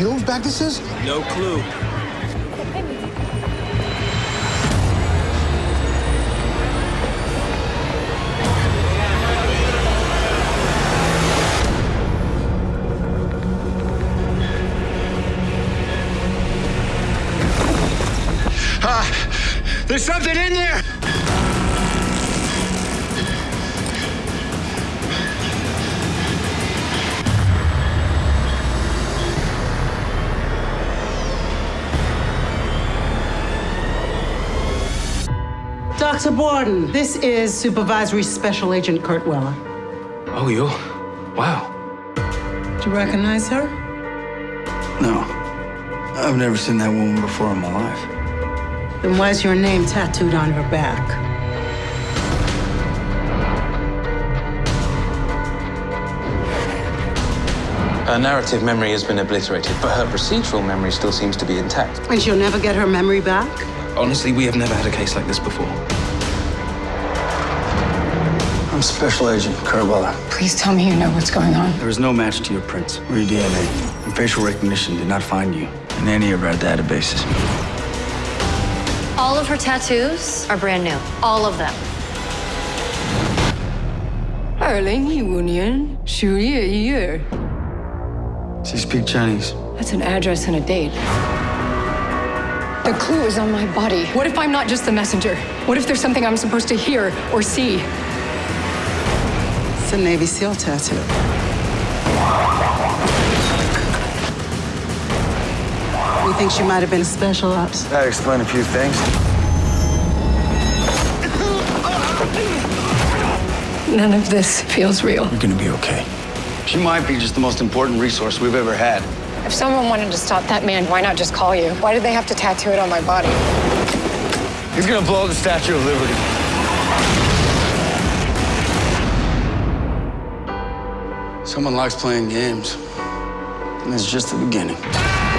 You know whose bag this is? No clue. Ah, there's something in there! Dr. Borden, this is Supervisory Special Agent Kurt Weller. Oh, you? Wow. Do you recognize her? No. I've never seen that woman before in my life. Then why's your name tattooed on her back? Her narrative memory has been obliterated, but her procedural memory still seems to be intact. And she'll never get her memory back? Honestly, we have never had a case like this before. I'm Special Agent Kurt Weller. Please tell me you know what's going on. There is no match to your prints or your DNA. And facial recognition did not find you in any of our databases. All of her tattoos are brand new. All of them. 二零一五年十月一日 Does he speak Chinese? That's an address and a date. The clue is on my body. What if I'm not just the messenger? What if there's something I'm supposed to hear or see? It's a Navy SEAL tattoo. You think she might have been special ops? That explain a few things. None of this feels real. You're gonna be okay. She might be just the most important resource we've ever had. If someone wanted to stop that man, why not just call you? Why did they have to tattoo it on my body? He's gonna blow the Statue of Liberty. Someone likes playing games. And it's just the beginning.